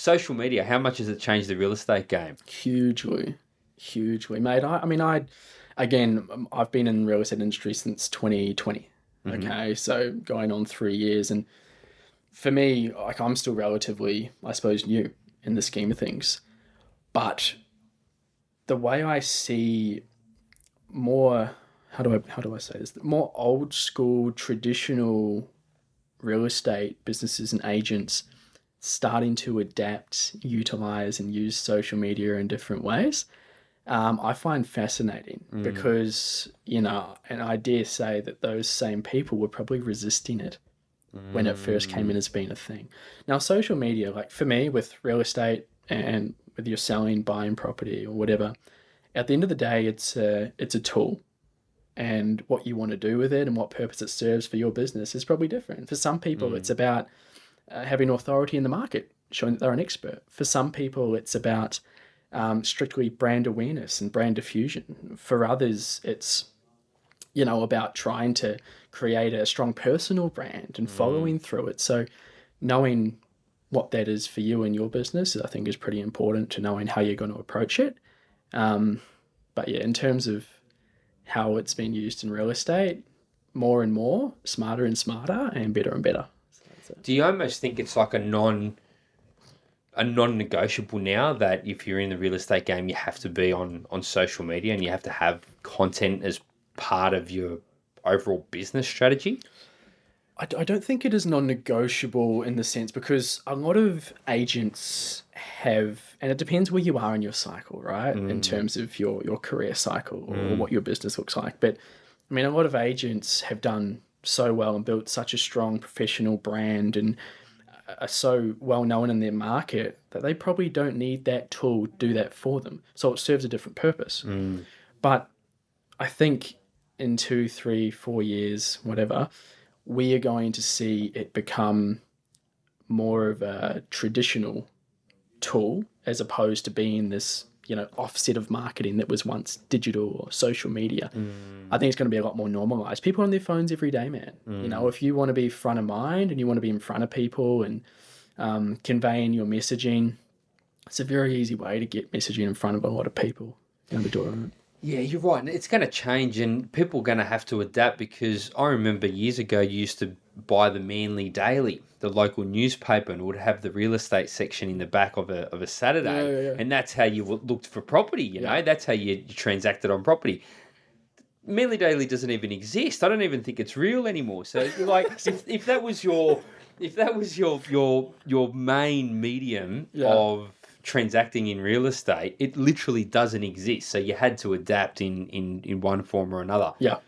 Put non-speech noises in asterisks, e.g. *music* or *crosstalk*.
social media, how much has it changed the real estate game? Hugely, hugely, mate. I, I mean, I, again, um, I've been in the real estate industry since 2020. Okay, so going on three years, and for me, like I'm still relatively, I suppose, new in the scheme of things, but the way I see more, how do I how do I say this? More old school, traditional real estate businesses and agents starting to adapt, utilize, and use social media in different ways. Um, I find fascinating mm. because you know, and I dare say that those same people were probably resisting it when it first came in mm. as being a thing. Now, social media, like for me, with real estate and whether you're selling, buying property or whatever, at the end of the day, it's a it's a tool, and what you want to do with it and what purpose it serves for your business is probably different. For some people, it's mm. about uh, having authority in the market, showing that they're an expert. For some people, it's about um, strictly brand awareness and brand diffusion. For others, it's you know about trying to create a strong personal brand and following through it. So, knowing what that is for you and your business, I think, is pretty important to knowing how you're going to approach it. Um, but yeah, in terms of how it's been used in real estate, more and more, smarter and smarter, and better and better. Do you almost think it's like a non a non-negotiable now that if you're in the real estate game you have to be on on social media and you have to have content as part of your overall business strategy? I, d- I don't think it is non-negotiable in the sense because a lot of agents have, and it depends where you are in your cycle, right? In mm. terms of your your career cycle or mm. what your business looks like. But I mean, a lot of agents have done so well and built such a strong professional brand and are so well known in their market that they probably don't need that tool to do that for them. So it serves a different purpose. Mm. But I think in two, three, four years, whatever, we are going to see it become more of a traditional tool as opposed to being this, you know, offset of marketing that was once digital or social media. I think it's going to be a lot more normalized. People on their phones every day, man. You know, if you want to be front of mind and you want to be in front of people and um, conveying your messaging, it's a very easy way to get messaging in front of a lot of people. It. Yeah, you're right. It's going to change, and people are going to have to adapt because I remember years ago you used to buy the Manly Daily, the local newspaper, and would have the real estate section in the back of a of a Saturday, Yeah, yeah, yeah. and that's how you looked for property. You know, that's how you, you transacted on property. Manly Daily doesn't even exist. I don't even think it's real anymore. So like, *laughs* if, if that was your if that was your your your main medium of transacting in real estate, it literally doesn't exist. So you had to adapt in in in one form or another. Yeah.